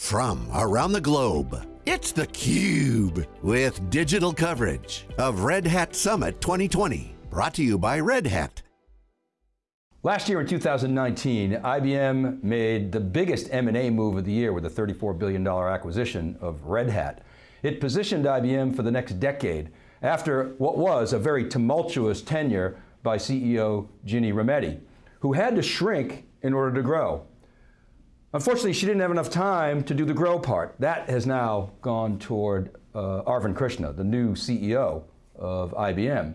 from around the globe. It's theCUBE, with digital coverage of Red Hat Summit 2020. Brought to you by Red Hat. Last year in 2019, IBM made the biggest M&A move of the year with a $34 billion acquisition of Red Hat. It positioned IBM for the next decade after what was a very tumultuous tenure by CEO Ginni Rometty, who had to shrink in order to grow. Unfortunately, she didn't have enough time to do the grow part. That has now gone toward uh, Arvind Krishna, the new CEO of IBM.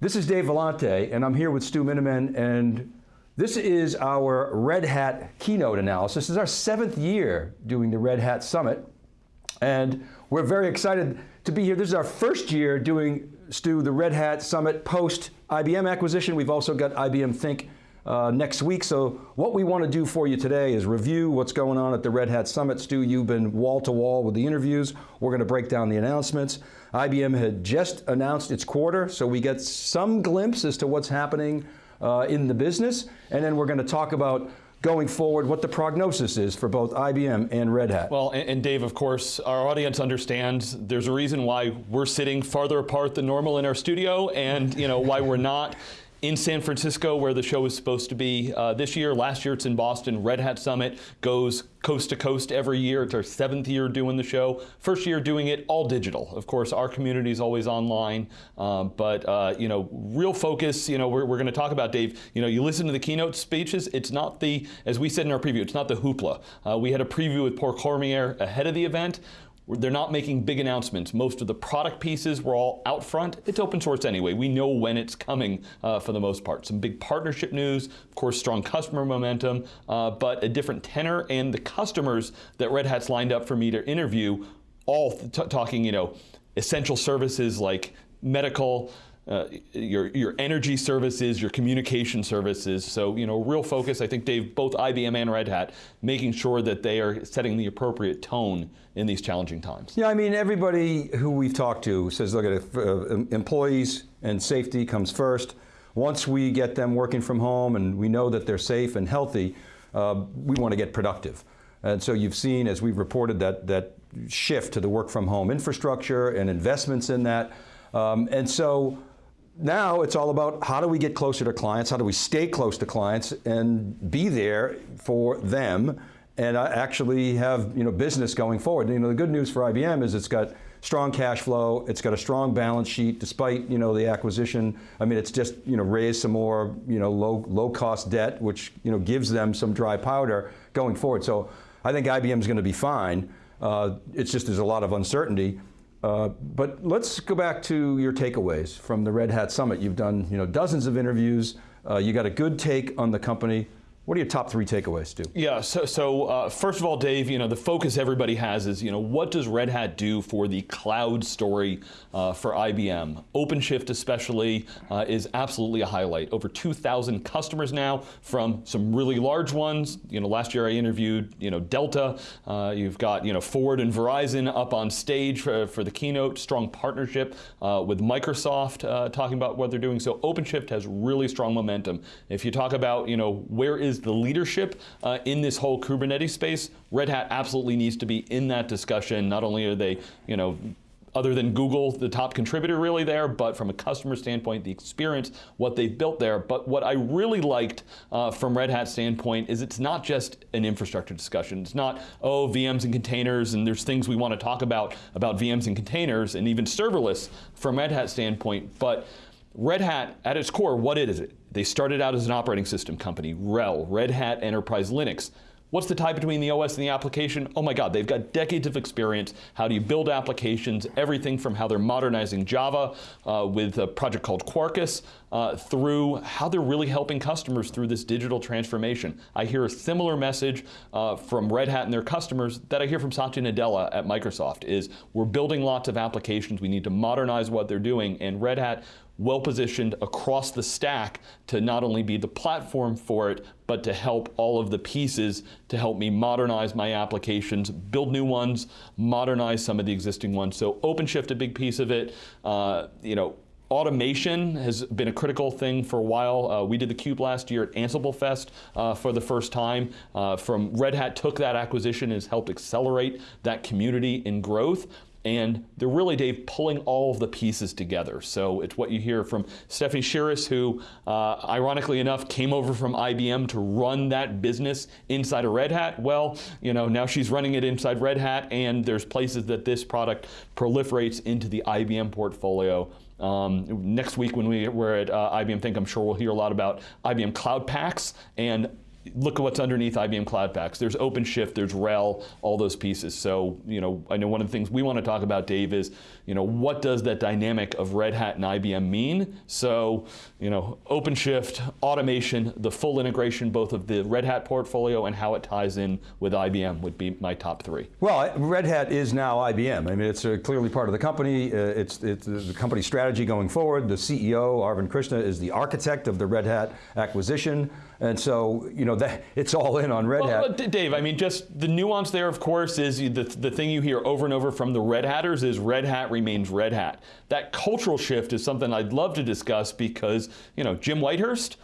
This is Dave Vellante, and I'm here with Stu Miniman, and this is our Red Hat keynote analysis. This is our seventh year doing the Red Hat Summit, and we're very excited to be here. This is our first year doing, Stu, the Red Hat Summit post IBM acquisition. We've also got IBM Think uh, next week. So what we want to do for you today is review what's going on at the Red Hat Summit. Stu, you've been wall to wall with the interviews. We're going to break down the announcements. IBM had just announced its quarter, so we get some glimpse as to what's happening uh, in the business. And then we're going to talk about going forward, what the prognosis is for both IBM and Red Hat. Well, and, and, Dave, of course, our audience understands there's a reason why we're sitting farther apart than normal in our studio and you know why we're not in San Francisco where the show is supposed to be uh, this year. Last year it's in Boston. Red Hat Summit goes coast to coast every year. It's our seventh year doing the show. First year doing it all digital. Of course, our community is always online, uh, but uh, you know, real focus, you know, we're, we're going to talk about, Dave, you know, you listen to the keynote speeches, it's not the, as we said in our preview, it's not the hoopla. Uh, we had a preview with Paul Cormier ahead of the event. They're not making big announcements. Most of the product pieces were all out front. It's open source anyway. We know when it's coming uh, for the most part. Some big partnership news, of course, strong customer momentum, uh, but a different tenor. And the customers that Red Hat's lined up for me to interview, all talking, you know, essential services like medical, uh, your, your energy services, your communication services. So, you know, real focus, I think, Dave, both IBM and Red Hat, making sure that they are setting the appropriate tone in these challenging times. Yeah, I mean, everybody who we've talked to says, look at uh, employees and safety comes first. Once we get them working from home and we know that they're safe and healthy, uh, we want to get productive. And so you've seen, as we've reported, that, that shift to the work from home infrastructure and investments in that. Um, and so now it's all about how do we get closer to clients, how do we stay close to clients and be there for them and actually have you know, business going forward. You know, the good news for IBM is it's got strong cash flow, it's got a strong balance sheet despite you know, the acquisition. I mean, it's just you know, raised some more you know, low, low cost debt, which you know, gives them some dry powder going forward. So I think IBM's going to be fine. Uh, it's just there's a lot of uncertainty. Uh, but let's go back to your takeaways from the Red Hat Summit. You've done you know, dozens of interviews. Uh, you got a good take on the company. What are your top three takeaways, Stu? Yeah, so, so uh, first of all, Dave, you know, the focus everybody has is, you know, what does Red Hat do for the cloud story uh, for IBM? OpenShift especially uh, is absolutely a highlight. Over 2,000 customers now from some really large ones. You know, last year I interviewed, you know, Delta. Uh, you've got, you know, Ford and Verizon up on stage for, for the keynote. Strong partnership uh, with Microsoft uh, talking about what they're doing. So OpenShift has really strong momentum. If you talk about, you know, where is is the leadership uh, in this whole Kubernetes space. Red Hat absolutely needs to be in that discussion. Not only are they, you know, other than Google, the top contributor really there, but from a customer standpoint, the experience, what they've built there. But what I really liked uh, from Red Hat standpoint is it's not just an infrastructure discussion. It's not, oh, VMs and containers, and there's things we want to talk about, about VMs and containers, and even serverless from Red Hat standpoint, but Red Hat, at its core, what is it? They started out as an operating system company, RHEL, Red Hat Enterprise Linux. What's the tie between the OS and the application? Oh my God, they've got decades of experience. How do you build applications? Everything from how they're modernizing Java uh, with a project called Quarkus, uh, through how they're really helping customers through this digital transformation. I hear a similar message uh, from Red Hat and their customers that I hear from Satya Nadella at Microsoft is we're building lots of applications, we need to modernize what they're doing, and Red Hat well positioned across the stack to not only be the platform for it, but to help all of the pieces to help me modernize my applications, build new ones, modernize some of the existing ones. So OpenShift, a big piece of it. Uh, you know, automation has been a critical thing for a while. Uh, we did the Cube last year at Ansible Fest uh, for the first time. Uh, from Red Hat took that acquisition has helped accelerate that community in growth and they're really, Dave, pulling all of the pieces together. So it's what you hear from Stefanie Chiras, who, uh, ironically enough, came over from IBM to run that business inside of Red Hat. Well, you know, now she's running it inside Red Hat, and there's places that this product proliferates into the IBM portfolio. Um, next week when we, we're at uh, IBM Think, I'm sure we'll hear a lot about IBM Cloud Paks and look at what's underneath IBM Cloud Paks. There's OpenShift, there's RHEL, all those pieces. So, you know, I know one of the things we want to talk about, Dave, is, you know, what does that dynamic of Red Hat and IBM mean? So, you know, OpenShift, automation, the full integration both of the Red Hat portfolio and how it ties in with IBM would be my top three. Well, Red Hat is now IBM. I mean, it's clearly part of the company. Uh, it's, it's the company strategy going forward. The CEO, Arvind Krishna, is the architect of the Red Hat acquisition. And so, you know, that it's all in on Red well, Hat. Dave, I mean, just the nuance there, of course, is the, the thing you hear over and over from the Red Hatters is Red Hat remains Red Hat. That cultural shift is something I'd love to discuss because, you know, Jim Whitehurst,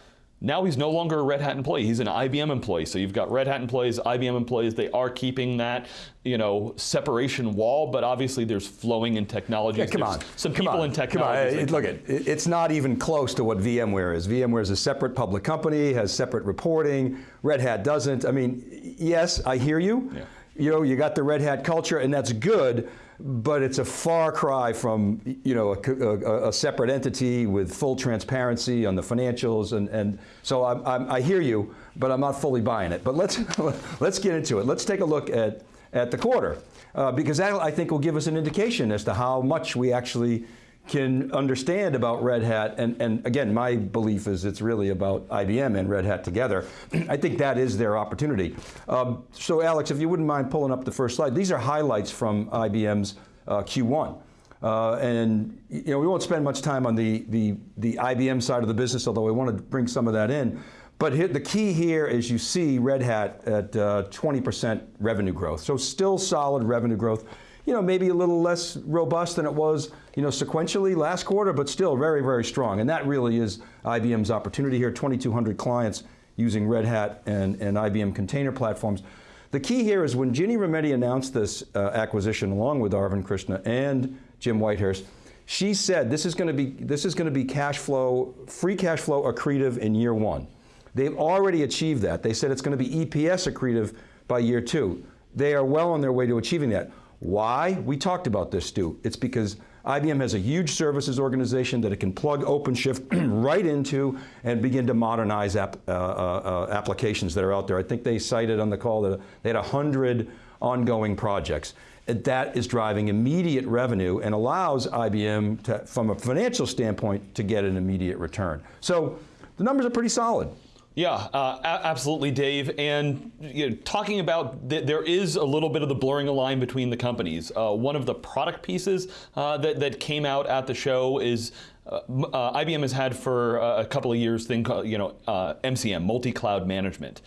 now he's no longer a Red Hat employee, he's an IBM employee. So you've got Red Hat employees, IBM employees, they are keeping that, you know, separation wall, but obviously there's flowing in technology. Yeah, come there's on. Some come people on. in technology. Come on. Look, it, it's not even close to what VMware is. VMware is a separate public company, has separate reporting. Red Hat doesn't. I mean, yes, I hear you. Yeah. You know, you got the Red Hat culture, and that's good but it's a far cry from you know a, a, a, separate entity with full transparency on the financials, and, and so I'm, I'm, i hear you, but I'm not fully buying it. But let's let's get into it. Let's take a look at at the quarter uh, because that I think will give us an indication as to how much we actually can understand about Red Hat, and, and again, my belief is it's really about IBM and Red Hat together. I think that is their opportunity. Um, so Alex, if you wouldn't mind pulling up the first slide, these are highlights from IBM's uh, Q1. Uh, and you know, we won't spend much time on the, the, the IBM side of the business, although I want to bring some of that in. But here, the key here is you see Red Hat at 20% uh, revenue growth. So still solid revenue growth you know, maybe a little less robust than it was, you know, sequentially last quarter, but still very, very strong. And that really is IBM's opportunity here, 2,200 clients using Red Hat and, and IBM container platforms. The key here is when Ginni Rometty announced this uh, acquisition along with Arvind Krishna and Jim Whitehurst, she said this is going to be this is going to be cash flow, free cash flow accretive in year one. They've already achieved that. They said it's going to be EPS accretive by year two. They are well on their way to achieving that. Why? We talked about this, Stu. It's because IBM has a huge services organization that it can plug OpenShift right into and begin to modernize uh, uh, uh, applications that are out there. I think they cited on the call that they had 100 ongoing projects. That is driving immediate revenue and allows IBM, to, from a financial standpoint, to get an immediate return. So the numbers are pretty solid. Yeah, uh, absolutely, Dave. And you know, talking about th there is a little bit of the blurring a line between the companies. Uh, one of the product pieces uh, that that came out at the show is. Uh, uh, IBM has had for a couple of years thing called, you know, MCM, uh, multi-cloud management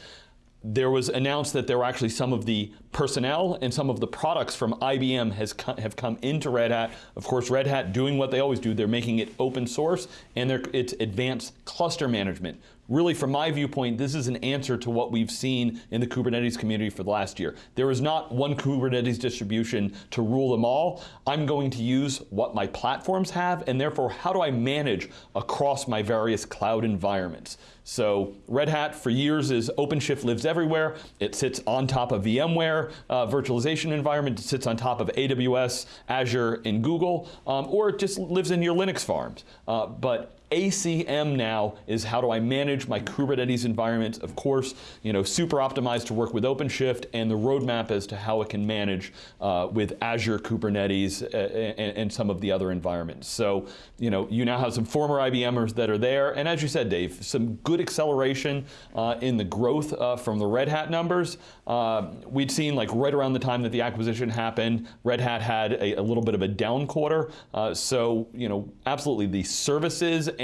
there was announced that there were actually some of the personnel and some of the products from IBM has co have come into Red Hat. Of course, Red Hat doing what they always do, they're making it open source and it's advanced cluster management. Really, from my viewpoint, this is an answer to what we've seen in the Kubernetes community for the last year. There is not one Kubernetes distribution to rule them all. I'm going to use what my platforms have, and therefore, how do I manage across my various cloud environments? So Red Hat for years is OpenShift lives everywhere. It sits on top of VMware uh, virtualization environment. It sits on top of AWS, Azure, and Google, um, or it just lives in your Linux farms. Uh, but ACM now is how do I manage my Kubernetes environment. Of course, you know, super optimized to work with OpenShift and the roadmap as to how it can manage uh, with Azure Kubernetes uh, and, and, some of the other environments. So, you know, you now have some former IBMers that are there. And as you said, Dave, some good acceleration uh, in the growth uh, from the Red Hat numbers. Uh, we'd seen like right around the time that the acquisition happened, Red Hat had a, a little bit of a down quarter. Uh, so, you know, absolutely the services and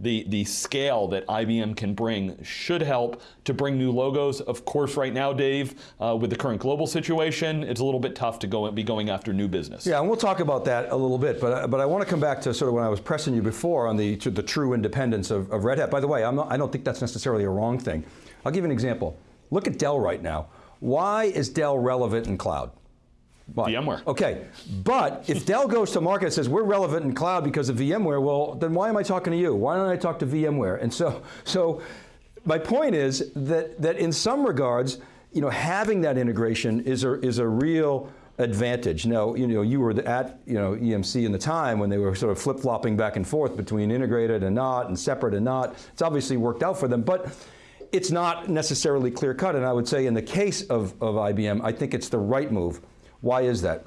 the, the scale that IBM can bring should help to bring new logos. Of course, right now, Dave, uh, with the current global situation, it's a little bit tough to go be going after new business. Yeah, and we'll talk about that a little bit, but, but I want to come back to sort of when I was pressing you before on the, the true independence of, of Red Hat. By the way, not, I don't think that's necessarily a wrong thing. I'll give you an example. Look at Dell right now. Why is Dell relevant in cloud? Why? VMware. Okay, but if Dell goes to market and says we're relevant in cloud because of VMware, well, then why am I talking to you? Why don't I talk to VMware? And so, so my point is that, that in some regards, you know, having that integration is a, is a real advantage. Now, you know, you were at you know, EMC in the time when they were sort of flip-flopping back and forth between integrated and not, and separate and not. It's obviously worked out for them, but it's not necessarily clear cut, and I would say in the case of, of IBM, I think it's the right move. Why is that?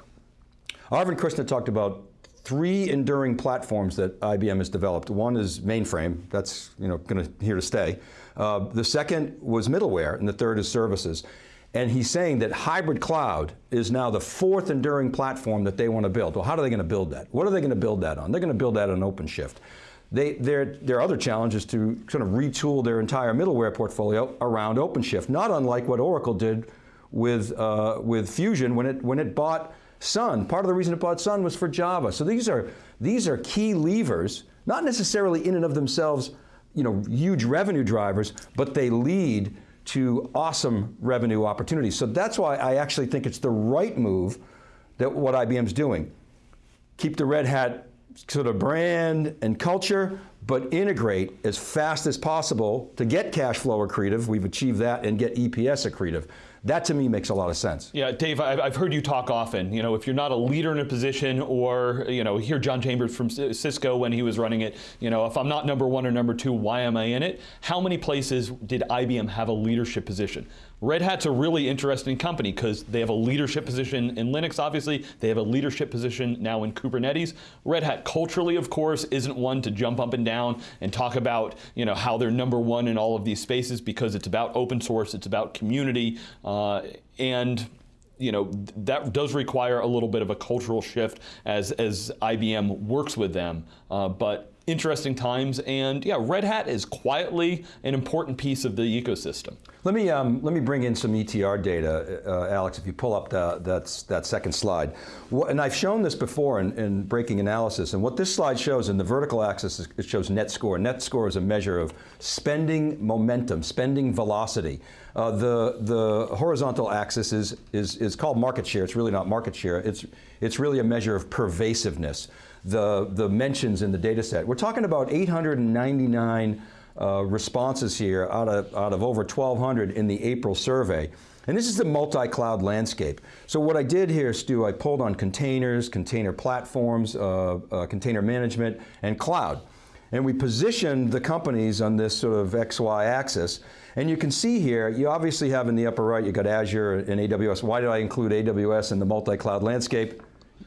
Arvind Krishna talked about three enduring platforms that IBM has developed. One is mainframe, that's you know, going to here to stay. Uh, the second was middleware, and the third is services. And he's saying that hybrid cloud is now the fourth enduring platform that they want to build. Well, how are they going to build that? What are they going to build that on? They're going to build that on OpenShift. They, their other challenge is to sort of retool their entire middleware portfolio around OpenShift, not unlike what Oracle did with, uh, with Fusion when it, when it bought Sun. Part of the reason it bought Sun was for Java. So these are, these are key levers, not necessarily in and of themselves you know, huge revenue drivers, but they lead to awesome revenue opportunities. So that's why I actually think it's the right move that what IBM's doing. Keep the Red Hat sort of brand and culture, but integrate as fast as possible to get cash flow accretive, we've achieved that, and get EPS accretive. That to me makes a lot of sense. Yeah, Dave, I've heard you talk often. You know, if you're not a leader in a position, or you know, hear John Chambers from Cisco when he was running it. You know, if I'm not number one or number two, why am I in it? How many places did IBM have a leadership position? Red Hat's a really interesting company because they have a leadership position in Linux, obviously. They have a leadership position now in Kubernetes. Red Hat culturally, of course, isn't one to jump up and down and talk about you know, how they're number one in all of these spaces because it's about open source, it's about community, uh, and you know, that does require a little bit of a cultural shift as, as IBM works with them. Uh, but interesting times, and yeah, Red Hat is quietly an important piece of the ecosystem. Let me, um, let me bring in some ETR data, uh, Alex, if you pull up the, that's, that second slide. and I've shown this before in, in, breaking analysis, and what this slide shows in the vertical axis, is, it shows net score. Net score is a measure of spending momentum, spending velocity. Uh, the, the horizontal axis is, is, is called market share. It's really not market share. It's, it's really a measure of pervasiveness the, the mentions in the data set. We're talking about 899 uh, responses here out of, out of over 1,200 in the April survey. And this is the multi-cloud landscape. So what I did here, Stu, I pulled on containers, container platforms, uh, uh, container management, and cloud. And we positioned the companies on this sort of XY axis. And you can see here, you obviously have in the upper right, you got Azure and AWS. Why did I include AWS in the multi-cloud landscape?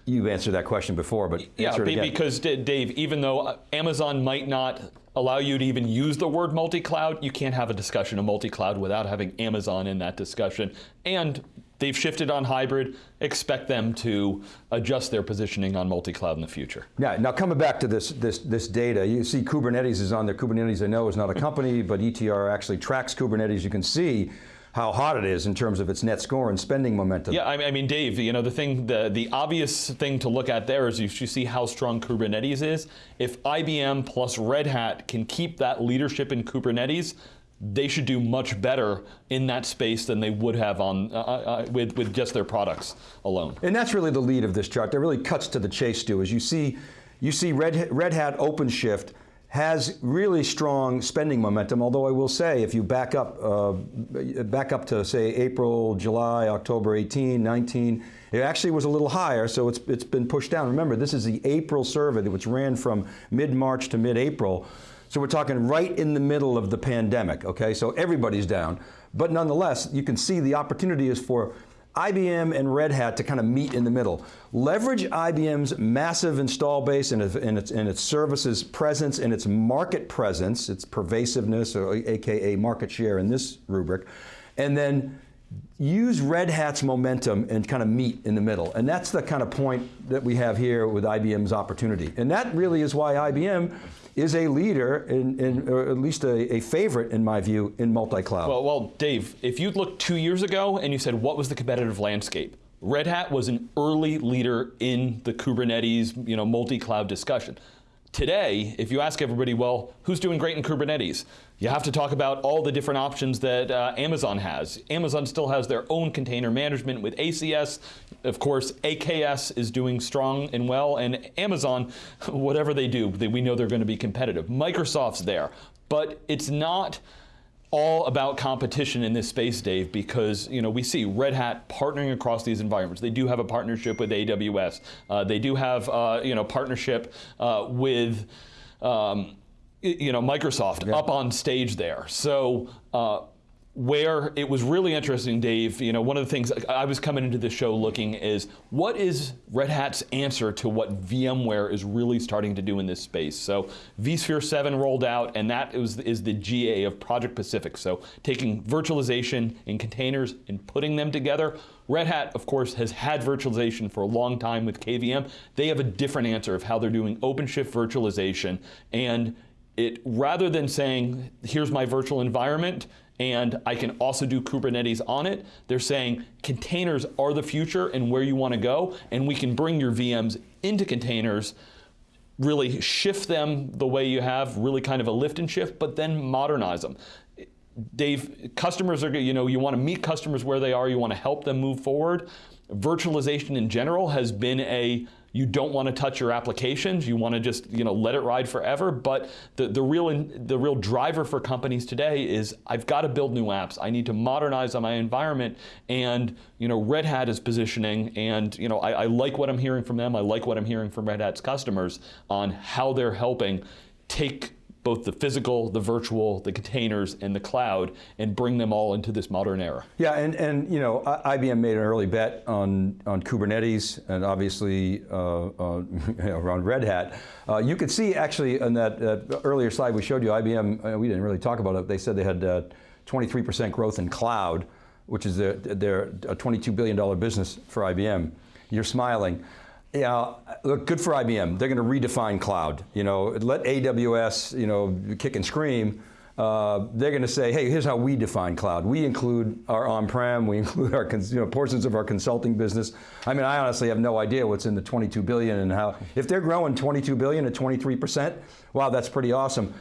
You've answered that question before, but yeah, because Dave, even though uh, Amazon might not allow you to even use the word multi-cloud, you can't have a discussion of multi-cloud without having Amazon in that discussion. And they've shifted on hybrid. Expect them to adjust their positioning on multi-cloud in the future. Yeah. Now coming back to this this this data, you see Kubernetes is on there. Kubernetes, I know, is not a company, but ETR actually tracks Kubernetes. You can see how hot it is in terms of its net score and spending momentum. Yeah, I mean, Dave, you know, the thing, the, the obvious thing to look at there is you, you see how strong Kubernetes is. If IBM plus Red Hat can keep that leadership in Kubernetes, they should do much better in that space than they would have on uh, uh, uh with, with just their products alone. And that's really the lead of this chart. That really cuts to the chase, Stu, as you see, you see Red, Red Hat OpenShift has really strong spending momentum, although I will say, if you back up, uh, back up to say April, July, October 18, 19, it actually was a little higher, so it's, it's been pushed down. Remember, this is the April survey, which ran from mid-March to mid-April. So we're talking right in the middle of the pandemic, okay? So everybody's down. But nonetheless, you can see the opportunity is for IBM and Red Hat to kind of meet in the middle. Leverage IBM's massive install base and its, and its, services presence and its market presence, its pervasiveness, or AKA market share in this rubric, and then use Red Hat's momentum and kind of meet in the middle. And that's the kind of point that we have here with IBM's opportunity. And that really is why IBM is a leader, in, in or at least a, a favorite in my view, in multi-cloud. Well, well, Dave, if you looked two years ago and you said, what was the competitive landscape? Red Hat was an early leader in the Kubernetes, you know, multi-cloud discussion. Today, if you ask everybody, well, who's doing great in Kubernetes? You have to talk about all the different options that uh, Amazon has. Amazon still has their own container management with ECS. Of course, AKS is doing strong and well, and Amazon, whatever they do, they, we know they're going to be competitive. Microsoft's there, but it's not all about competition in this space, Dave, because you know we see Red Hat partnering across these environments. They do have a partnership with AWS. Uh, they do have uh, you know partnership uh, with. Um, you know, Microsoft yeah. up on stage there. So uh, where it was really interesting, Dave, you know, one of the things I was coming into this show looking is what is Red Hat's answer to what VMware is really starting to do in this space? So vSphere 7 rolled out, and that is, is the GA of Project Pacific. So taking virtualization in containers and putting them together. Red Hat, of course, has had virtualization for a long time with KVM. They have a different answer of how they're doing OpenShift virtualization. And it rather than saying, here's my virtual environment, and I can also do Kubernetes on it. They're saying containers are the future and where you want to go, and we can bring your VMs into containers, really shift them the way you have, really kind of a lift and shift, but then modernize them. Dave, customers are, you know, you want to meet customers where they are, you want to help them move forward. Virtualization in general has been a you don't want to touch your applications. You want to just you know let it ride forever. But the, the real the real driver for companies today is I've got to build new apps. I need to modernize on my environment. And you know Red Hat is positioning, and you know I, I like what I'm hearing from them. I like what I'm hearing from Red Hat's customers on how they're helping take both the physical, the virtual, the containers, and the cloud, and bring them all into this modern era. Yeah, and, and you know, IBM made an early bet on, on Kubernetes, and obviously uh, uh, around Red Hat. Uh, you could see actually in that uh, earlier slide we showed you, IBM, uh, we didn't really talk about it, they said they had 23% uh, growth in cloud, which is their, their a $22 billion business for IBM. You're smiling. Yeah, look, good for IBM. They're going to redefine cloud. You know, let AWS, you know, kick and scream. Uh, they're going to say, hey, here's how we define cloud. We include our on-prem, we include our you know, portions of our consulting business. I mean, I honestly have no idea what's in the 22 billion and how, if they're growing 22 billion at 23%, wow, that's pretty awesome.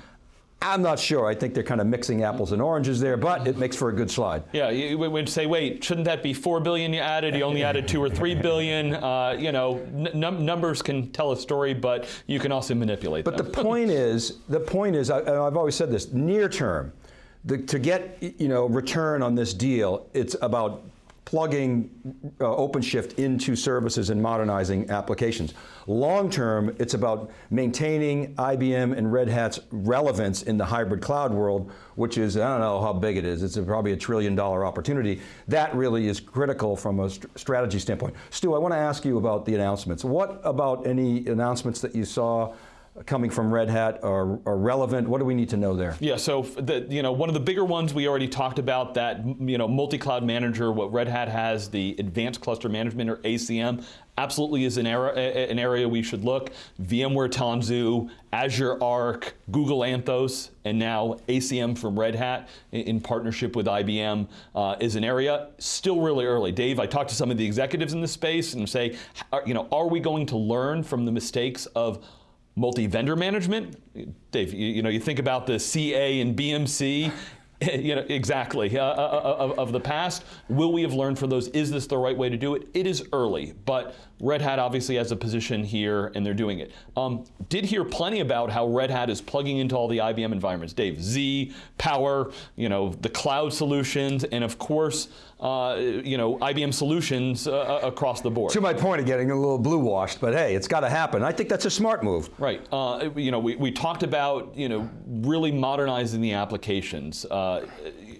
I'm not sure. I think they're kind of mixing apples and oranges there, but it makes for a good slide. Yeah, you would say, wait, shouldn't that be four billion you added? You only added two or three billion. Uh, you know, numbers can tell a story, but you can also manipulate but them. the point is, the point is, I, have always said this: near term, the, to get you know return on this deal, it's about plugging uh, OpenShift into services and modernizing applications. Long term, it's about maintaining IBM and Red Hat's relevance in the hybrid cloud world, which is, I don't know how big it is, it's a, probably a trillion dollar opportunity. That really is critical from a st strategy standpoint. Stu, I want to ask you about the announcements. What about any announcements that you saw coming from Red Hat are, are, relevant? What do we need to know there? Yeah, so the, you know, one of the bigger ones we already talked about that you know, multi-cloud manager, what Red Hat has, the Advanced Cluster Management or ACM, absolutely is an, era, an area we should look. VMware Tanzu, Azure Arc, Google Anthos, and now ACM from Red Hat in partnership with IBM uh, is an area still really early. Dave, I talked to some of the executives in the space and say, you know, are we going to learn from the mistakes of multi-vendor management. Dave, you, you, know, you think about the CA and BMC, you know, exactly, uh, uh, uh, of, of, the past. Will we have learned from those? Is this the right way to do it? It is early, but Red Hat obviously has a position here and they're doing it. Um, did hear plenty about how Red Hat is plugging into all the IBM environments. Dave, Z, Power, you know, the cloud solutions, and of course, uh, you know, IBM solutions uh, uh, across the board. To my point of getting a little blue washed, but hey, it's got to happen. I think that's a smart move. Right. Uh, you know, we, we talked about, you know, really modernizing the applications uh,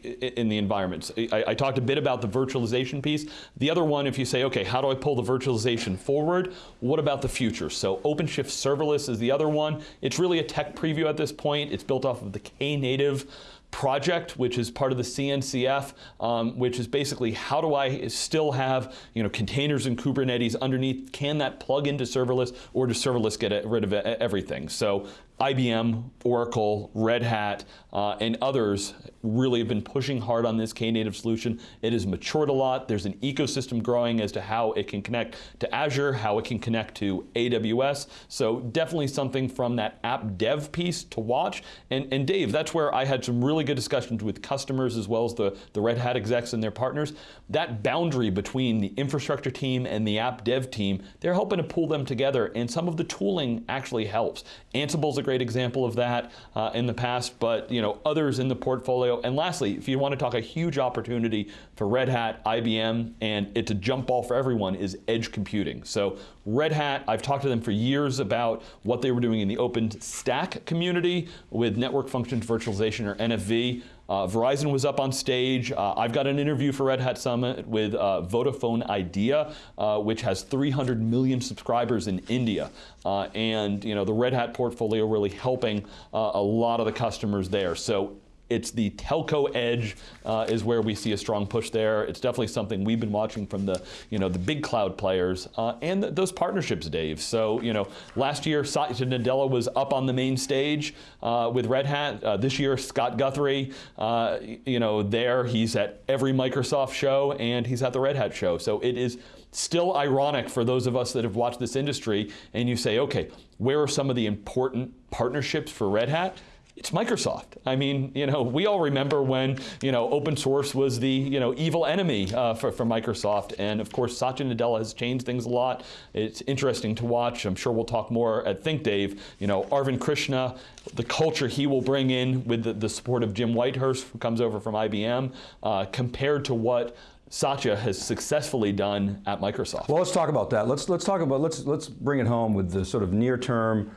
in the environments. I, I, talked a bit about the virtualization piece. The other one, if you say, okay, how do I pull the virtualization forward? What about the future? So OpenShift Serverless is the other one. It's really a tech preview at this point. It's built off of the Knative project, which is part of the CNCF, um, which is basically how do I still have you know containers and Kubernetes underneath? Can that plug into serverless, or does serverless get rid of everything? So IBM, Oracle, Red Hat, uh, and others really have been pushing hard on this Knative solution. It has matured a lot. There's an ecosystem growing as to how it can connect to Azure, how it can connect to AWS. So definitely something from that app dev piece to watch. And, and Dave, that's where I had some really good discussions with customers as well as the, the Red Hat execs and their partners. That boundary between the infrastructure team and the app dev team, they're helping to pull them together and some of the tooling actually helps. Ansible's a great example of that uh, in the past, but you know others in the portfolio. And lastly, if you want to talk a huge opportunity for Red Hat, IBM, and it's a jump ball for everyone is edge computing. So Red Hat, I've talked to them for years about what they were doing in the OpenStack community with network functions virtualization or NFV. Uh, Verizon was up on stage. Uh, I've got an interview for Red Hat Summit with uh, Vodafone Idea, uh, which has 300 million subscribers in India. Uh, and you know the Red Hat portfolio really helping uh, a lot of the customers there. So it's the telco edge uh, is where we see a strong push there. It's definitely something we've been watching from the you know the big cloud players uh, and th those partnerships, Dave. So you know last year Satya Nadella was up on the main stage uh, with Red Hat. Uh, this year Scott Guthrie, uh, you know there he's at every Microsoft show and he's at the Red Hat show. So it is still ironic for those of us that have watched this industry and you say, okay, where are some of the important partnerships for Red Hat? It's Microsoft. I mean, you know, we all remember when, you know, open source was the, you know, evil enemy uh, for, for Microsoft. And of course, Satya Nadella has changed things a lot. It's interesting to watch. I'm sure we'll talk more at Think Dave. You know, Arvind Krishna, the culture he will bring in with the, the support of Jim Whitehurst, who comes over from IBM, uh, compared to what Satya has successfully done at Microsoft. Well, let's talk about that. Let's let's talk about let's let's bring it home with the sort of near term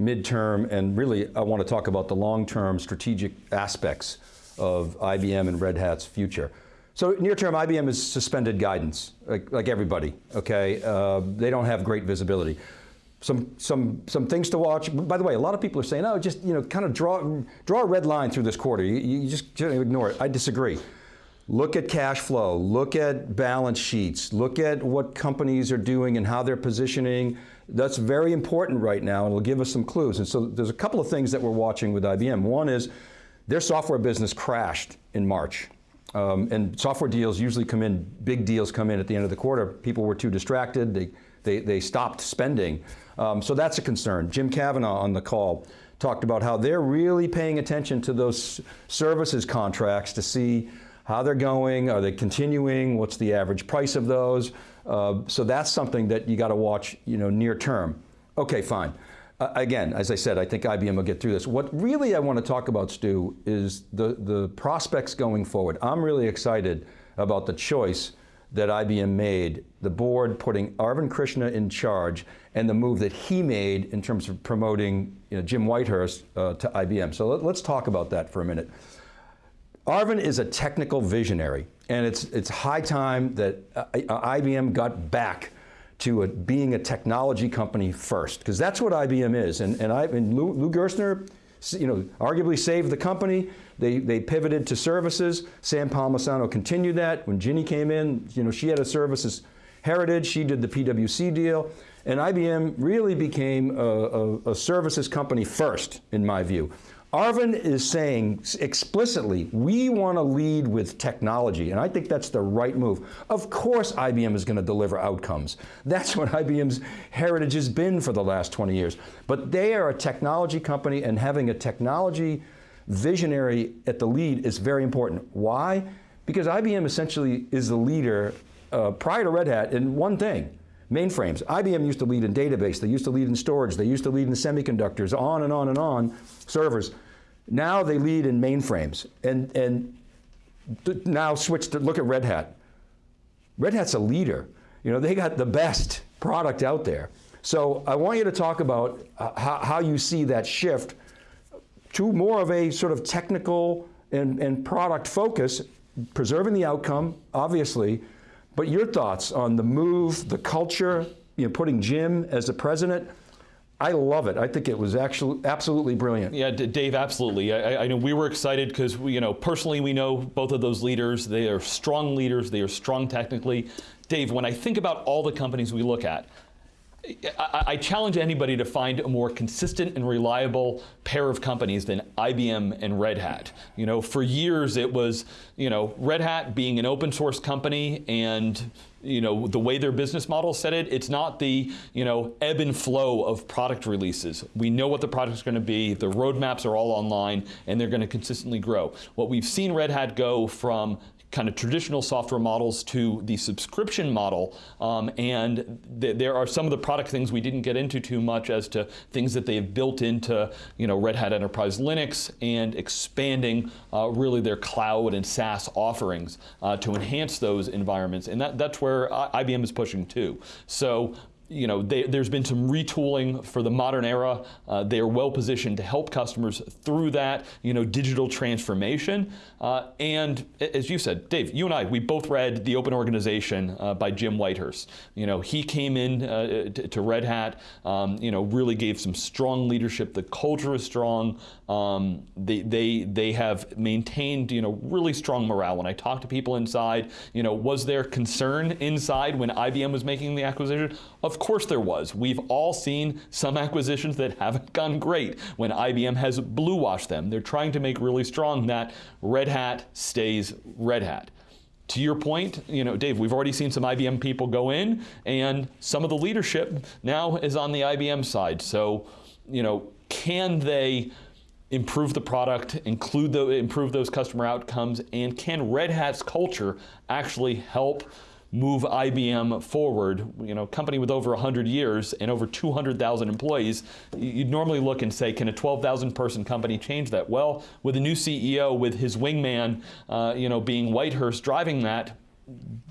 midterm, and really I want to talk about the long-term strategic aspects of IBM and Red Hat's future. So near term, IBM has suspended guidance, like, like everybody, okay? Uh, they don't have great visibility. Some, some, some things to watch. By the way, a lot of people are saying, oh, just you know, kind of draw, draw a red line through this quarter. You, you just ignore it. I disagree. Look at cash flow, look at balance sheets, look at what companies are doing and how they're positioning, that's very important right now and it'll give us some clues. And so there's a couple of things that we're watching with IBM. One is their software business crashed in March. Um, and software deals usually come in, big deals come in at the end of the quarter. People were too distracted, they, they, they stopped spending. Um, so that's a concern. Jim Kavanaugh on the call talked about how they're really paying attention to those services contracts to see how they're going, are they continuing, what's the average price of those. Uh, so that's something that you got to watch you know, near term. Okay, fine. Uh, again, as I said, I think IBM will get through this. What really I want to talk about, Stu, is the, the prospects going forward. I'm really excited about the choice that IBM made, the board putting Arvind Krishna in charge, and the move that he made in terms of promoting you know, Jim Whitehurst uh, to IBM. So let, let's talk about that for a minute. Arvind is a technical visionary, and it's, it's high time that uh, IBM got back to a, being a technology company first, because that's what IBM is. And, and, I, and Lou, Lou Gerstner, you know, arguably saved the company. They, they pivoted to services. Sam Palmisano continued that. When Ginni came in, you know, she had a services heritage. She did the PwC deal. And IBM really became a, a, a services company first, in my view. Arvind is saying explicitly, we want to lead with technology, and I think that's the right move. Of course IBM is going to deliver outcomes. That's what IBM's heritage has been for the last 20 years. But they are a technology company, and having a technology visionary at the lead is very important. Why? Because IBM essentially is the leader, uh, prior to Red Hat, in one thing, mainframes. IBM used to lead in database, they used to lead in storage, they used to lead in semiconductors, on and on and on, servers. Now they lead in mainframes and, and now switch to look at Red Hat. Red Hat's a leader. You know, they got the best product out there. So I want you to talk about uh, how, how, you see that shift to more of a sort of technical and, and product focus, preserving the outcome, obviously, but your thoughts on the move, the culture, you know, putting Jim as the president, I love it. I think it was actually absolutely brilliant. Yeah, Dave, absolutely. I, I know we were excited because you know, personally we know both of those leaders. They are strong leaders. They are strong technically. Dave, when I think about all the companies we look at, I, I, challenge anybody to find a more consistent and reliable pair of companies than IBM and Red Hat. You know, for years it was, you know, Red Hat being an open source company and you know, the way their business model set it, it's not the, you know, ebb and flow of product releases. We know what the product's going to be, the roadmaps are all online, and they're going to consistently grow. What we've seen Red Hat go from kind of traditional software models to the subscription model. Um, and th there are some of the product things we didn't get into too much as to things that they've built into you know, Red Hat Enterprise Linux and expanding uh, really their cloud and SaaS offerings uh, to enhance those environments. And that, that's where IBM is pushing too. So you know, they, there's been some retooling for the modern era. Uh, they are well positioned to help customers through that, you know, digital transformation. Uh, and as you said, Dave, you and I, we both read The Open Organization uh, by Jim Whitehurst. You know, he came in uh, to, to, Red Hat, um, you know, really gave some strong leadership. The culture is strong. Um, they, they, they have maintained, you know, really strong morale. When I talk to people inside, you know, was there concern inside when IBM was making the acquisition? Of course there was. We've all seen some acquisitions that haven't gone great when IBM has blue washed them. They're trying to make really strong that Red Hat stays Red Hat. To your point, you know, Dave, we've already seen some IBM people go in, and some of the leadership now is on the IBM side. So, you know, can they improve the product, include the, improve those customer outcomes, and can Red Hat's culture actually help move IBM forward, you know, company with over 100 years and over 200,000 employees, you'd normally look and say, can a 12,000 person company change that? Well, with a new CEO, with his wingman, uh, you know, being Whitehurst driving that,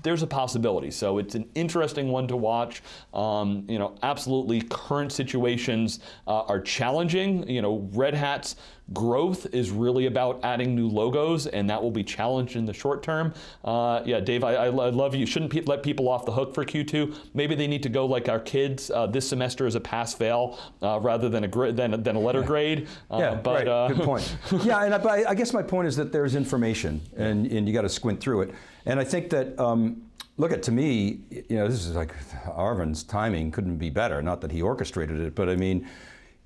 there's a possibility. So it's an interesting one to watch. Um, you know, absolutely current situations uh, are challenging. You know, Red Hat's growth is really about adding new logos and that will be challenged in the short term. Uh, yeah, Dave, I, I, love you. shouldn't pe let people off the hook for Q2. Maybe they need to go like our kids uh, this semester as a pass-fail uh, rather than a, than, than a letter yeah. grade. Uh, yeah, but, right. Uh, Good point. yeah, and I, I, guess my point is that there's information and, and you got to squint through it. And I think that, um, look at to me, you know, this is like Arvind's timing couldn't be better. Not that he orchestrated it, but I mean,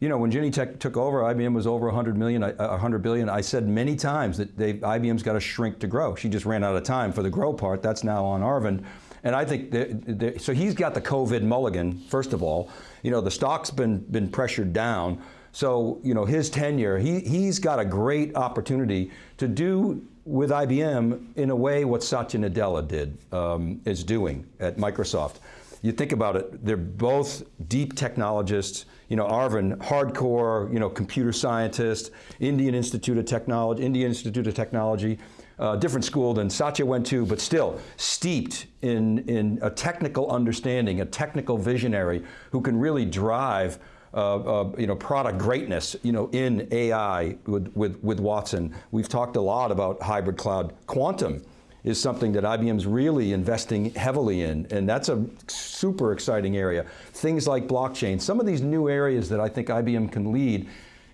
you know, when Genentech took over, IBM was over 100 million, 100 billion. I said many times that they, IBM's got to shrink to grow. She just ran out of time for the grow part. That's now on Arvind. And I think, that, that, so he's got the COVID mulligan, first of all. You know, the stock's been, been pressured down. So, you know, his tenure, he, he's got a great opportunity to do with IBM in a way what Satya Nadella did, um, is doing at Microsoft. You think about it, they're both deep technologists. You know, Arvind, hardcore, you know, computer scientist, Indian Institute of Technology, Indian Institute of Technology, uh, different school than Satya went to, but still steeped in, in a technical understanding, a technical visionary who can really drive uh, uh, you know, product greatness, you know, in AI with, with, with Watson. We've talked a lot about hybrid cloud. Quantum is something that IBM's really investing heavily in, and that's a super exciting area. Things like blockchain, some of these new areas that I think IBM can lead,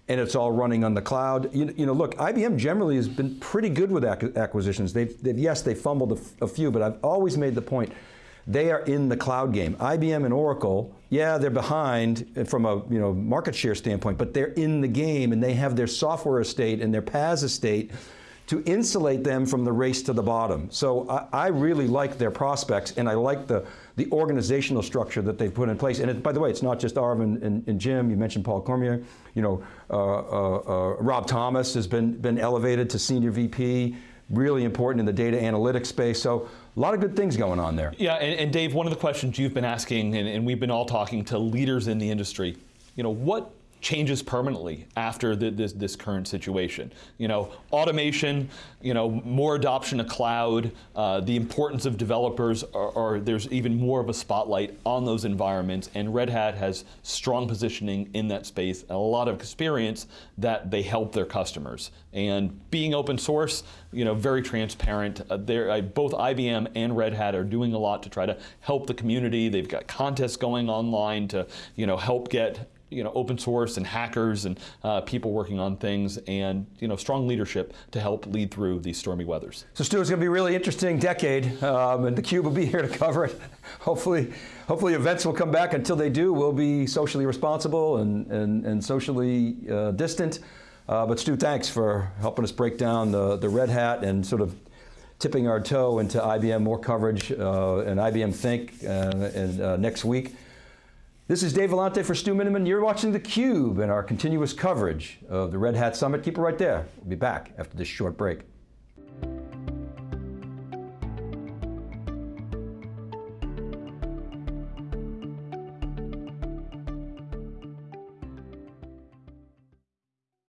and it's all running on the cloud. You, you know, look, IBM generally has been pretty good with acquisitions. They've, they've yes, they fumbled a, a few, but I've always made the point, they are in the cloud game. IBM and Oracle, yeah, they're behind from a you know market share standpoint, but they're in the game and they have their software estate and their PaaS estate to insulate them from the race to the bottom. So I, I really like their prospects and I like the, the organizational structure that they've put in place. And it, by the way, it's not just Arvind and, and, Jim, you mentioned Paul Cormier, you know, uh, uh, uh, Rob Thomas has been, been elevated to senior VP, really important in the data analytics space. So a lot of good things going on there. Yeah, and, and Dave, one of the questions you've been asking, and, and we've been all talking to leaders in the industry, you know, what changes permanently after the, this, this current situation. You know, automation, you know, more adoption of cloud, uh, the importance of developers, are, are, there's even more of a spotlight on those environments, and Red Hat has strong positioning in that space, and a lot of experience that they help their customers. And being open source, you know, very transparent. Uh, uh, both IBM and Red Hat are doing a lot to try to help the community. They've got contests going online to, you know, help get you know, open source and hackers and uh, people working on things and, you know, strong leadership to help lead through these stormy weathers. So Stu, it's going to be a really interesting decade, um, and theCUBE will be here to cover it. hopefully, hopefully events will come back. Until they do, we'll be socially responsible and, and, and socially uh, distant. Uh, but Stu, thanks for helping us break down the, the Red Hat and sort of tipping our toe into IBM more coverage uh, and IBM Think uh, and, uh, next week. This is Dave Vellante for Stu Miniman. You're watching theCUBE and our continuous coverage of the Red Hat Summit. Keep it right there. We'll be back after this short break.